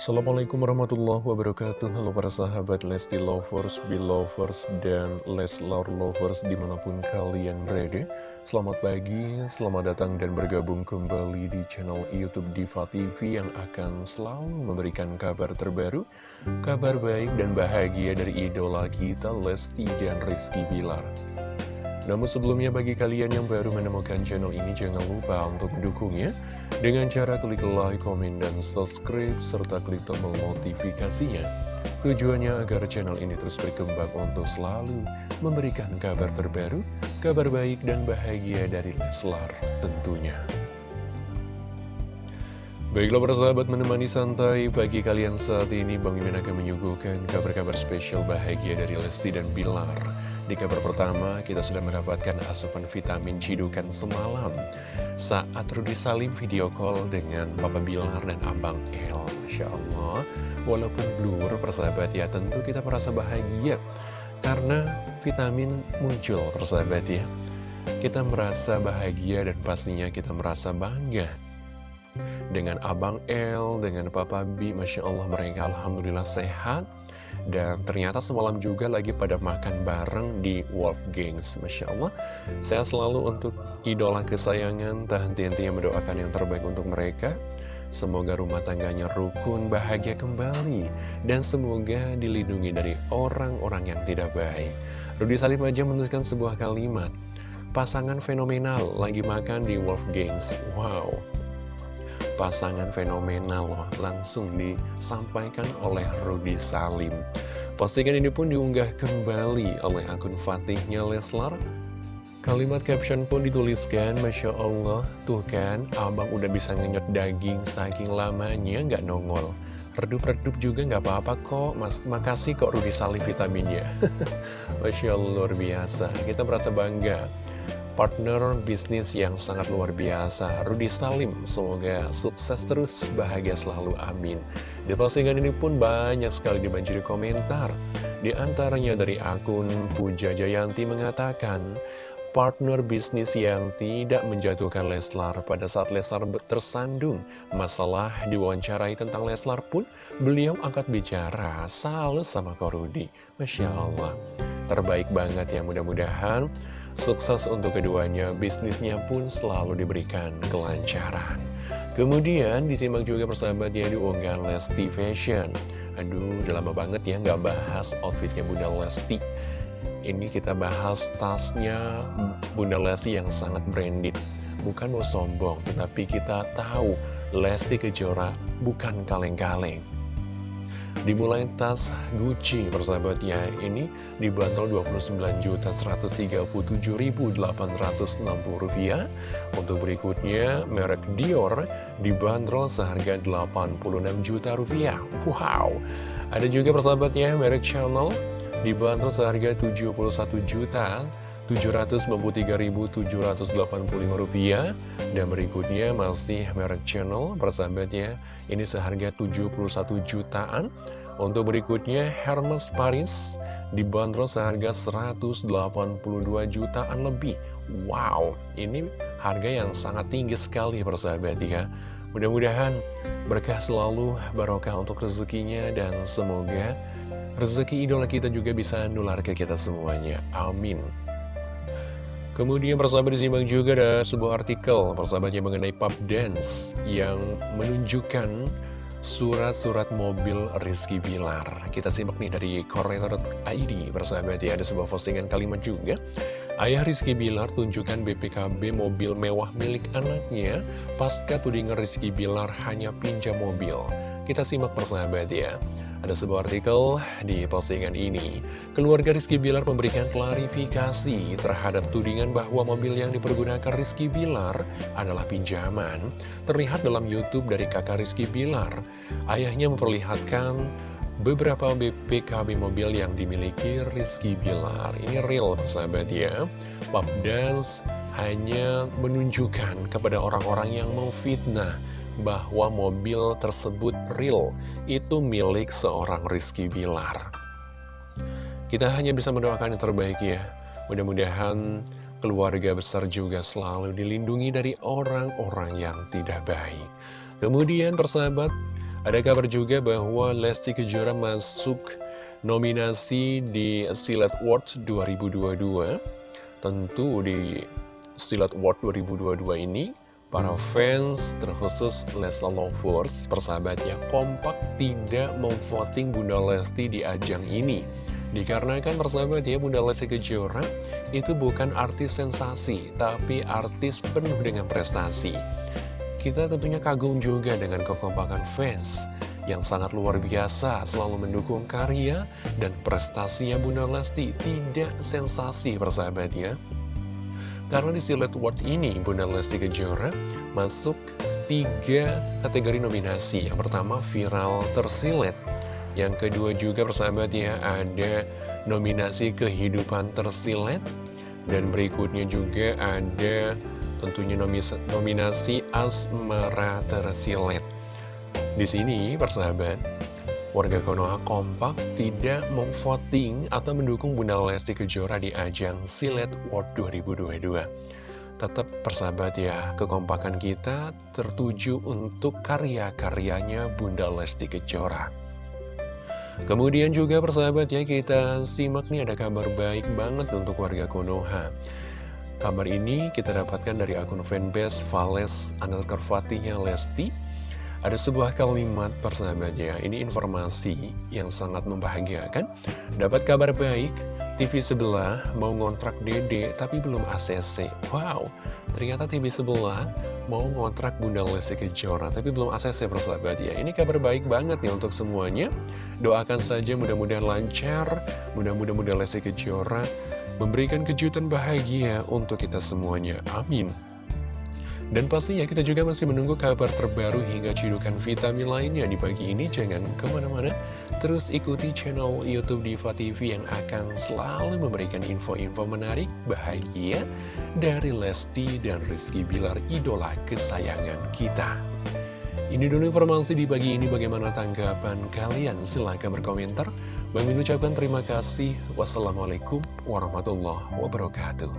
Assalamualaikum warahmatullahi wabarakatuh. Halo para sahabat Lesti Lovers, Belovers, dan Leslar Lovers di mana pun kalian berada. Selamat pagi, selamat datang dan bergabung kembali di channel Youtube Diva TV Yang akan selalu memberikan kabar terbaru Kabar baik dan bahagia dari idola kita Lesti dan Rizky Bilar namun sebelumnya bagi kalian yang baru menemukan channel ini jangan lupa untuk mendukungnya dengan cara klik like, komen, dan subscribe serta klik tombol notifikasinya. Tujuannya agar channel ini terus berkembang untuk selalu memberikan kabar terbaru, kabar baik dan bahagia dari Leslar tentunya. Baiklah para sahabat menemani santai pagi kalian saat ini Bang Mimin akan menyuguhkan kabar-kabar spesial bahagia dari Lesti dan Bilar di kabar pertama, kita sudah mendapatkan asupan vitamin cidukan semalam saat Rudy Salim video call dengan Papa Bilar dan Abang El. Masya Allah, walaupun blur persahabat ya, tentu kita merasa bahagia karena vitamin muncul persahabat ya. Kita merasa bahagia dan pastinya kita merasa bangga dengan Abang El, dengan Papa B, Masya Allah mereka Alhamdulillah sehat dan ternyata semalam juga lagi pada makan bareng di Wolf Gangs Masya Allah. Saya selalu untuk idola kesayangan Tak henti-hentinya mendoakan yang terbaik untuk mereka. Semoga rumah tangganya rukun, bahagia kembali Dan semoga dilindungi dari orang-orang yang tidak baik. Rudi Salim aja menuliskan sebuah kalimat Pasangan fenomenal lagi makan di Wolf Gangs Wow pasangan fenomenal loh langsung disampaikan oleh Rudy Salim. Postingan ini pun diunggah kembali oleh akun Fatihnya Leslar. Kalimat caption pun dituliskan, Masya Allah, tuh kan, abang udah bisa ngenyot daging saking lamanya nggak nongol. Redup-redup juga nggak apa-apa kok, Mas, makasih kok Rudy Salim vitaminnya. Masya Allah, luar biasa, kita merasa bangga partner bisnis yang sangat luar biasa. Rudi Salim semoga sukses terus bahagia selalu amin. Di postingan ini pun banyak sekali dibanjiri komentar. Di antaranya dari akun Puja Jayanti mengatakan partner bisnis yang tidak menjatuhkan Leslar pada saat Leslar tersandung. Masalah diwawancarai tentang Leslar pun beliau angkat bicara salut sama Korudi Masya Allah. Terbaik banget ya mudah-mudahan Sukses untuk keduanya, bisnisnya pun selalu diberikan kelancaran. Kemudian disimak juga persahabatnya di unggahan Lesti Fashion. Aduh, udah lama banget ya nggak bahas outfitnya Bunda Lesti. Ini kita bahas tasnya Bunda Lesti yang sangat branded. Bukan mau sombong, tetapi kita tahu Lesti Kejora bukan kaleng-kaleng. Dimulai tas Gucci persahabatnya ini dibanderol Rp29.137.860 Untuk berikutnya merek Dior dibanderol seharga Rp86 juta rupiah. Wow. Ada juga persahabatnya merek Chanel dibanderol seharga Rp71 juta Rp793.785 dan berikutnya masih merek channel persahabatnya ini seharga 71 jutaan. Untuk berikutnya Hermes Paris dibanderol seharga 182 jutaan lebih. Wow ini harga yang sangat tinggi sekali persahabat ya. Mudah-mudahan berkah selalu barokah untuk rezekinya dan semoga rezeki idola kita juga bisa nular ke kita semuanya. Amin Kemudian persahabat disimak juga ada sebuah artikel persahabatnya mengenai pub dance yang menunjukkan surat-surat mobil Rizky Bilar. Kita simak nih dari Korea.id persahabat ya ada sebuah postingan kalimat juga. Ayah Rizky Bilar tunjukkan BPKB mobil mewah milik anaknya pasca tudingan Rizky Bilar hanya pinjam mobil. Kita simak persahabat ya. Ada sebuah artikel di postingan ini. Keluarga Rizky Bilar memberikan klarifikasi terhadap tudingan bahwa mobil yang dipergunakan Rizky Bilar adalah pinjaman. Terlihat dalam Youtube dari kakak Rizky Bilar. Ayahnya memperlihatkan beberapa BPKB mobil yang dimiliki Rizky Bilar. Ini real, sahabat ya. Pop Dance hanya menunjukkan kepada orang-orang yang memfitnah bahwa mobil tersebut real, itu milik seorang Rizky Bilar. Kita hanya bisa mendoakan yang terbaik ya. Mudah-mudahan keluarga besar juga selalu dilindungi dari orang-orang yang tidak baik. Kemudian persahabat, Ada kabar juga bahwa Lesti Kejora masuk nominasi di Silat Awards 2022. Tentu di Silat Award 2022 ini, para fans terkhusus Leslar Lovers, persahabat ya, kompak tidak memvoting Bunda Lesti di ajang ini. Dikarenakan persahabat ya, Bunda Lesti Kejora itu bukan artis sensasi, tapi artis penuh dengan prestasi. Kita tentunya kagum juga dengan kekompakan fans yang sangat luar biasa selalu mendukung karya dan prestasinya Bunda Lesti tidak sensasi persahabat ya. Karena di Silet Award ini Bunda Lesti Kejora masuk tiga kategori nominasi. Yang pertama viral tersilet. Yang kedua juga persahabat ya ada nominasi kehidupan tersilet. Dan berikutnya juga ada tentunya nominasi Asmara Tersilet. Di sini, persahabat, warga Konoha kompak tidak memvoting atau mendukung Bunda Lesti Kejora di ajang Silet World 2022. Tetap persahabat ya, kekompakan kita tertuju untuk karya-karyanya Bunda Lesti Kejora. Kemudian juga persahabat ya, kita simak nih ada kabar baik banget untuk warga Konoha. Kabar ini kita dapatkan dari akun fanbase Vales underscore Fatihnya Lesti. Ada sebuah kalimat persahabat ya, ini informasi yang sangat membahagiakan. Dapat kabar baik, TV sebelah mau ngontrak dede tapi belum ACC. Wow, ternyata TV sebelah mau ngontrak Bunda Lesti Kejora tapi belum ACC persahabat ya. Ini kabar baik banget nih untuk semuanya. Doakan saja mudah-mudahan lancar, mudah-mudahan Bunda Lesti Kejora memberikan kejutan bahagia untuk kita semuanya. Amin. Dan pastinya kita juga masih menunggu kabar terbaru hingga cidukan vitamin lainnya di pagi ini. Jangan ke mana-mana, terus ikuti channel Youtube Diva TV yang akan selalu memberikan info-info menarik, bahagia dari Lesti dan Rizky Bilar, idola kesayangan kita. Ini dulu informasi di pagi ini, bagaimana tanggapan kalian? Silahkan berkomentar. Bang ucapkan terima kasih. Wassalamualaikum warahmatullahi wabarakatuh.